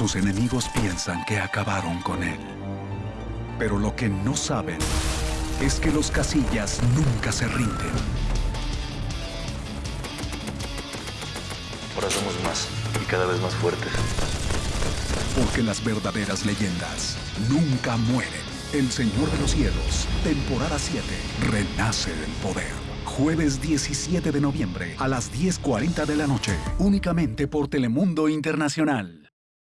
Sus enemigos piensan que acabaron con él. Pero lo que no saben es que los casillas nunca se rinden. Ahora somos más y cada vez más fuertes. Porque las verdaderas leyendas nunca mueren. El Señor de los Cielos, temporada 7, renace del poder. Jueves 17 de noviembre a las 10.40 de la noche, únicamente por Telemundo Internacional.